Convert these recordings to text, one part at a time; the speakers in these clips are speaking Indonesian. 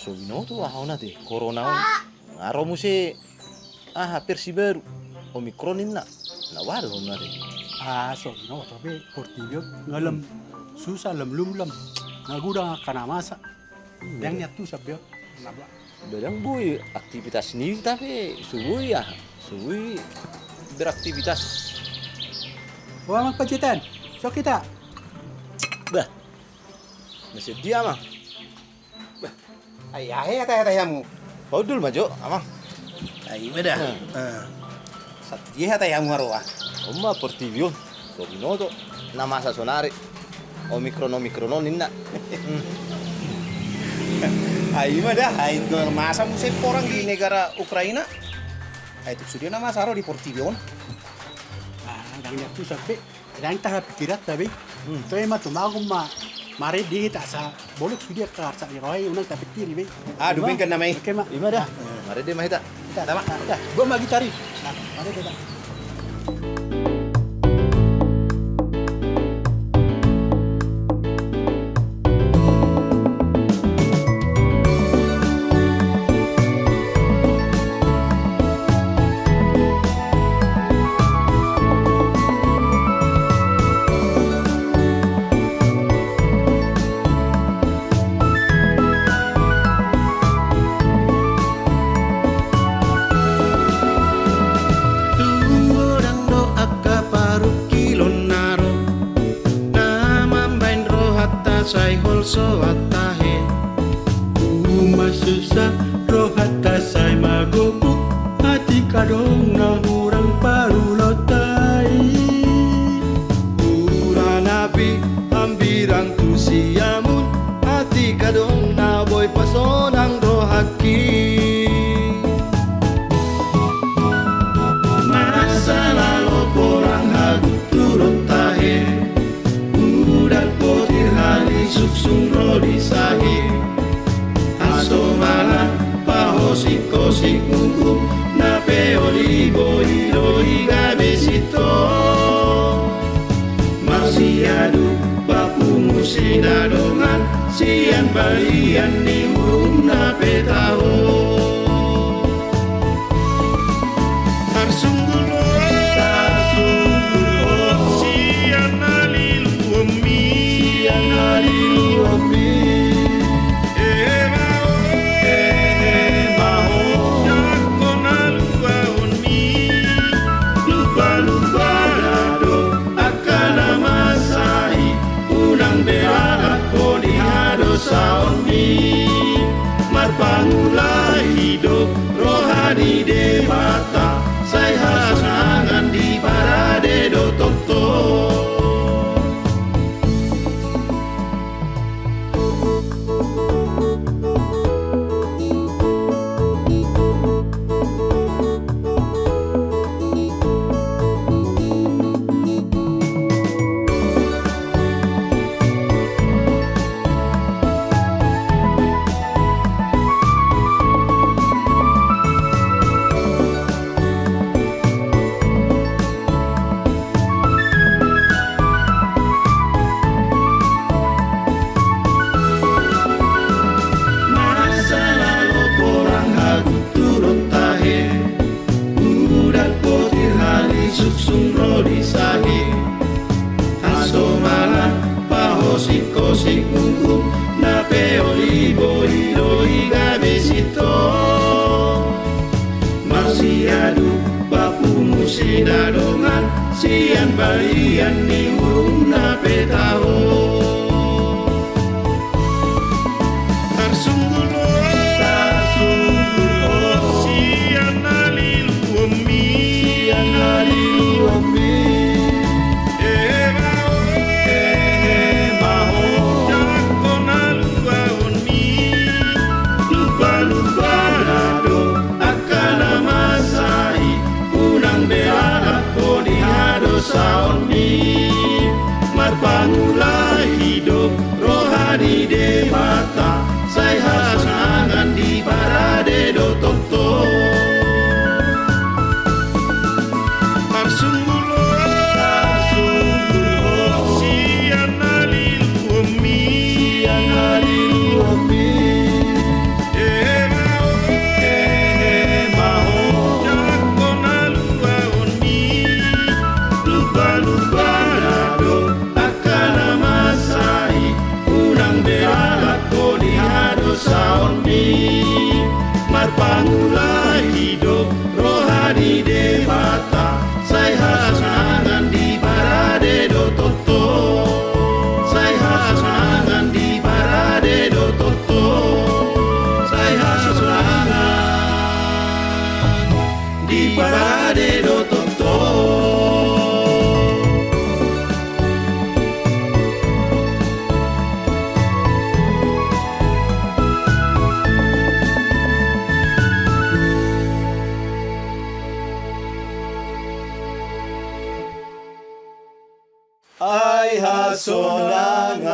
So binoto ah ona te corona on. Ngaro mo si ah hampir si baru. Omicron na. Nawal ona te. Ah, so no, tapi portibio ngalam susah lem lum lem. Naguda kana masa. Yang niat tu sabio. Bedang boy aktivitas sendiri tapi subuh ya. Subuh beraktivitas. Wah, mak pacitan. So kita. Bah. Masih dia mah. Ay, mada. Hmm. Uh, sa tiye atay mo haro ah. Oma por TV on. So binoto na masa sonare. Omicron Omicron on inna. Ay, mada. Ay, masa mo sa porang di negara Ukraina. Ay, tuk sudio na masaro di Portivion. Ah, yang niat tu sabbe. Yang tahap pikirat tapi. Tu emang tu mau ma mari di tak sa bolok sudia kar sa iroi unang tapi tiri be. Ah, dubing ka na may. Oke, mak. Lima dah. Mari dia mahita. Kita, tama. Dah, gua magi tari. Nah, mari kita. Rohata sai holso atahe Uma susah rohata sai magobuk hati kadong na hurang. Ura nabi ambirang tu siamun Hati kadong na boy pasonang rohaki en valía ninguna. Marpangula hidup Rohani cosic, cosic, cum, cum, nape, olivo, hilo, igabezito. Marciadu, papu, musidaro, mar, sian, balian, niu, y parar el ototó. Ay, hasolangan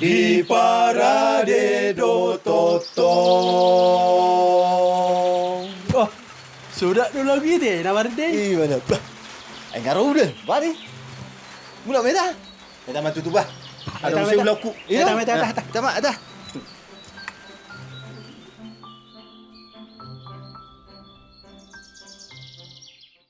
di do. Sudah dulu lagi deh, nawar deh. Ih, mana? Bah. Ai ngaro udah. Bari. Mula meta. Meta matu tu bah. Ada musim laku. Meta, meta, meta, meta. Tama, ada.